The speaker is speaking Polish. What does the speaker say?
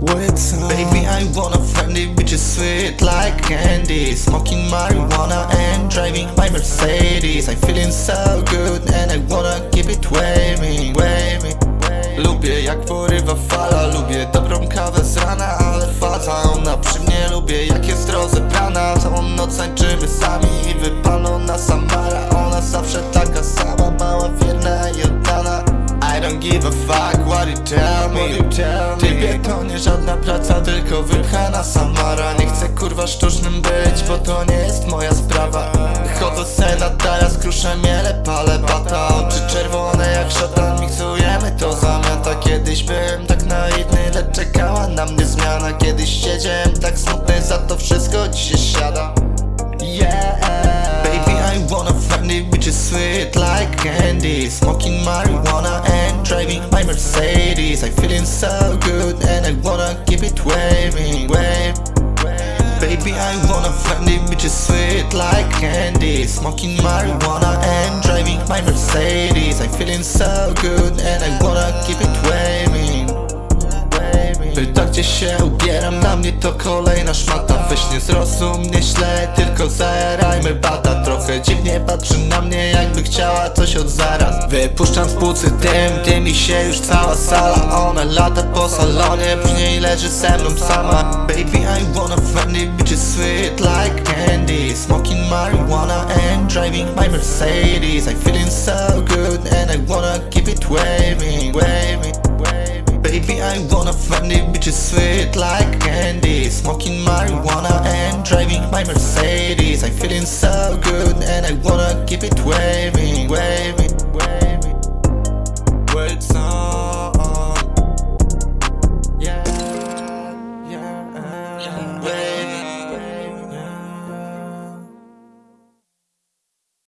What's up? Baby, I wanna friendly bitches sweet like candy. Smoking marijuana and driving my Mercedes. I'm feeling so good and I wanna keep it waving, waving Lubię jak porywa fala, lubię dobrą kawę z rana Ale faza ona przy mnie, lubię jak jest rozebrana. Całą noc tańczymy fuck what you tell me? Tybie to nie żadna praca, tylko wypchana Samara. Nie chcę kurwa sztucznym być, bo to nie jest moja sprawa. Chodzę se na taras, kruszę miele, palę bata. Oczy czerwone jak szatan, miksujemy to zamiata Kiedyś byłem tak naiwny, lecz czekała na mnie zmiana. Kiedyś siedziałem tak smutny, za to wszystko dzisiaj siada. Yeah. Baby, I wanna friendly bitches sweet like candy. Smoking marijuana Mercedes. I'm feeling so good and I wanna keep it waving, wave Baby, I wanna find friendly bitches sweet like candy. Smoking marijuana and driving my Mercedes. I'm feeling so good and I gdzie się ubieram, na mnie to kolejna szmata. Weź nie zrozum mnie źle, tylko zajarajmy bata. Trochę dziwnie patrzy na mnie jakby chciała coś od zaraz. Wypuszczam z płucy dym, dymi się już cała sala. Ona lata po salonie, później leży ze mną sama. Baby I wanna friendly bitches sweet like candy. Smoking marijuana and driving my Mercedes. I'm feeling so good and I wanna keep it waving Wanna friendly bitches sweet like candy. Smoking marijuana and driving my Mercedes